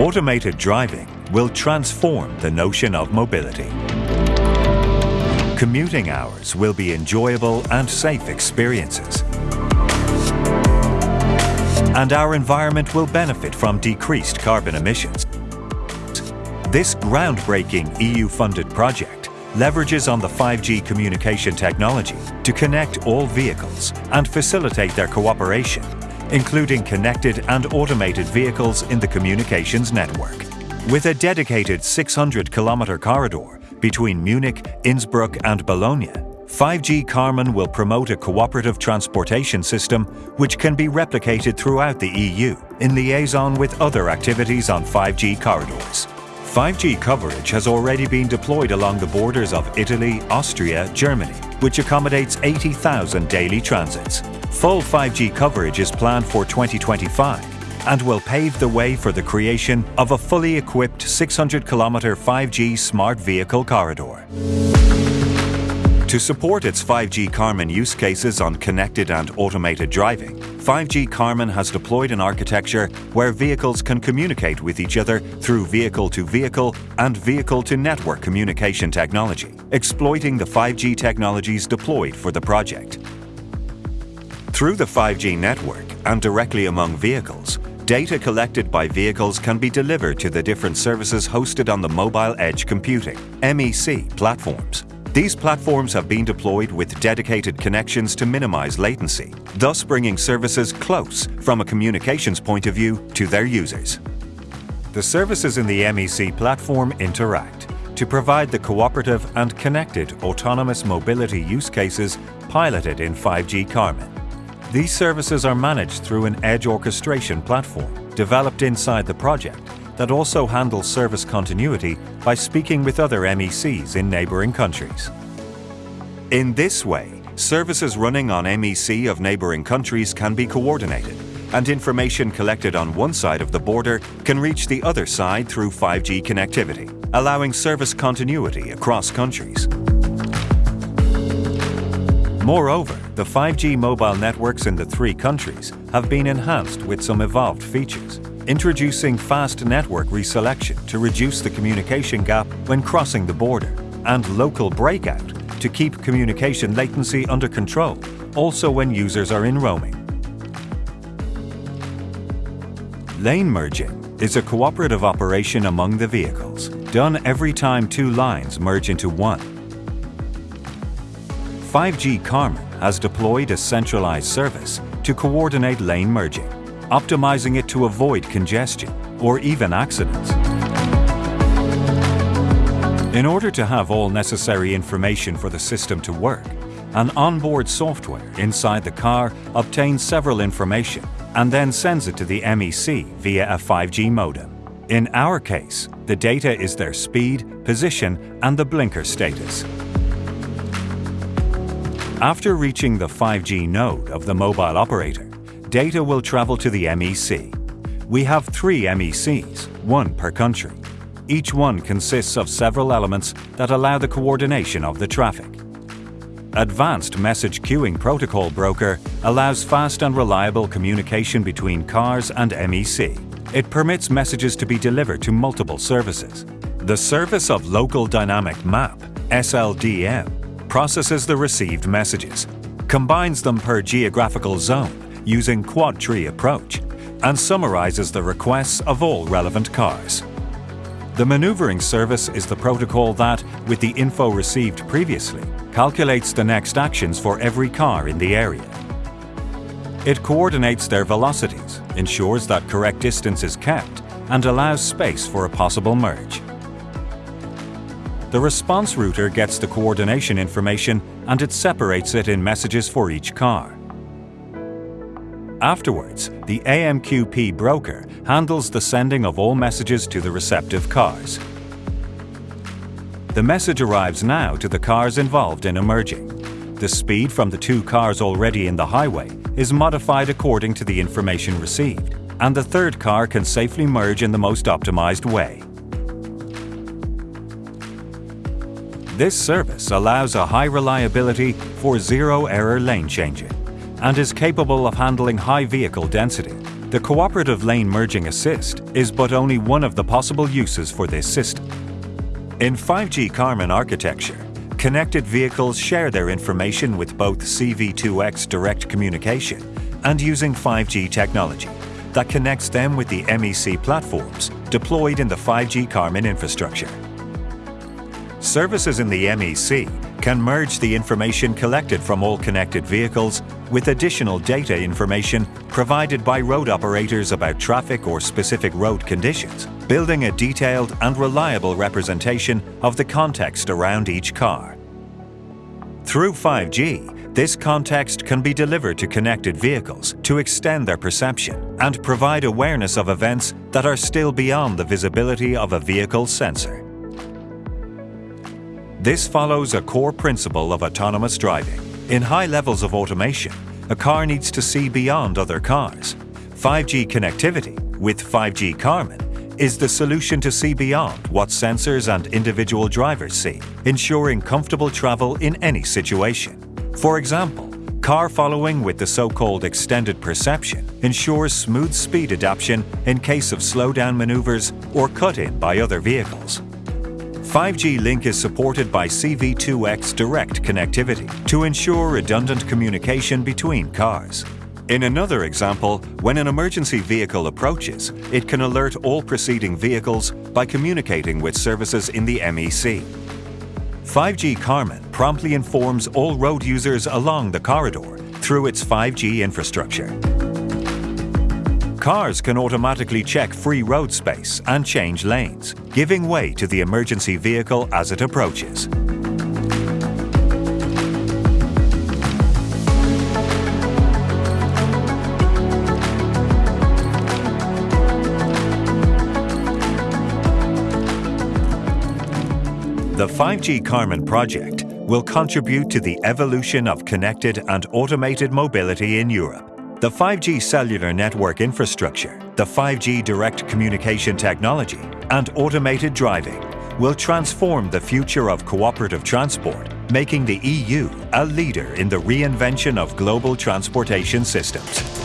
Automated driving will transform the notion of mobility. Commuting hours will be enjoyable and safe experiences. And our environment will benefit from decreased carbon emissions. This groundbreaking EU-funded project leverages on the 5G communication technology to connect all vehicles and facilitate their cooperation, including connected and automated vehicles in the communications network. With a dedicated 600-kilometre corridor between Munich, Innsbruck and Bologna, 5G Carmen will promote a cooperative transportation system which can be replicated throughout the EU in liaison with other activities on 5G corridors. 5G coverage has already been deployed along the borders of Italy, Austria, Germany, which accommodates 80,000 daily transits. Full 5G coverage is planned for 2025 and will pave the way for the creation of a fully equipped 600-kilometre 5G smart vehicle corridor. To support its 5G Carmen use cases on connected and automated driving, 5G Carmen has deployed an architecture where vehicles can communicate with each other through vehicle-to-vehicle -vehicle and vehicle-to-network communication technology, exploiting the 5G technologies deployed for the project. Through the 5G network and directly among vehicles, data collected by vehicles can be delivered to the different services hosted on the Mobile Edge Computing MEC platforms. These platforms have been deployed with dedicated connections to minimize latency, thus bringing services close from a communications point of view to their users. The services in the MEC platform interact to provide the cooperative and connected autonomous mobility use cases piloted in 5G Carmen. These services are managed through an edge orchestration platform developed inside the project that also handles service continuity by speaking with other MECs in neighbouring countries. In this way, services running on MEC of neighbouring countries can be coordinated, and information collected on one side of the border can reach the other side through 5G connectivity, allowing service continuity across countries. Moreover, the 5G mobile networks in the three countries have been enhanced with some evolved features, introducing fast network reselection to reduce the communication gap when crossing the border, and local breakout to keep communication latency under control, also when users are in roaming. Lane merging is a cooperative operation among the vehicles, done every time two lines merge into one. 5G Carmen has deployed a centralized service to coordinate lane merging optimizing it to avoid congestion or even accidents. In order to have all necessary information for the system to work, an onboard software inside the car obtains several information and then sends it to the MEC via a 5G modem. In our case, the data is their speed, position and the blinker status. After reaching the 5G node of the mobile operator, data will travel to the MEC. We have three MECs, one per country. Each one consists of several elements that allow the coordination of the traffic. Advanced Message Queuing Protocol Broker allows fast and reliable communication between cars and MEC. It permits messages to be delivered to multiple services. The Service of Local Dynamic Map, SLDM, processes the received messages, combines them per geographical zone, using quad tree approach and summarizes the requests of all relevant cars. The maneuvering service is the protocol that, with the info received previously, calculates the next actions for every car in the area. It coordinates their velocities, ensures that correct distance is kept, and allows space for a possible merge. The response router gets the coordination information and it separates it in messages for each car. Afterwards, the AMQP broker handles the sending of all messages to the receptive cars. The message arrives now to the cars involved in a merging. The speed from the two cars already in the highway is modified according to the information received, and the third car can safely merge in the most optimized way. This service allows a high reliability for zero-error lane changing and is capable of handling high vehicle density, The Cooperative Lane Merging Assist is but only one of the possible uses for this system. In 5G Carmen architecture, connected vehicles share their information with both CV2X direct communication and using 5G technology that connects them with the MEC platforms deployed in the 5G Carmen infrastructure. Services in the MEC can merge the information collected from all connected vehicles with additional data information provided by road operators about traffic or specific road conditions, building a detailed and reliable representation of the context around each car. Through 5G, this context can be delivered to connected vehicles to extend their perception and provide awareness of events that are still beyond the visibility of a vehicle's sensor. This follows a core principle of autonomous driving. In high levels of automation, a car needs to see beyond other cars. 5G connectivity, with 5G Carmen is the solution to see beyond what sensors and individual drivers see, ensuring comfortable travel in any situation. For example, car following with the so-called extended perception ensures smooth speed adaptation in case of slowdown maneuvers or cut-in by other vehicles. 5G Link is supported by CV2X direct connectivity to ensure redundant communication between cars. In another example, when an emergency vehicle approaches, it can alert all preceding vehicles by communicating with services in the MEC. 5G Carmen promptly informs all road users along the corridor through its 5G infrastructure. Cars can automatically check free road space and change lanes, giving way to the emergency vehicle as it approaches. The 5G Carmen project will contribute to the evolution of connected and automated mobility in Europe. The 5G cellular network infrastructure, the 5G direct communication technology, and automated driving will transform the future of cooperative transport, making the EU a leader in the reinvention of global transportation systems.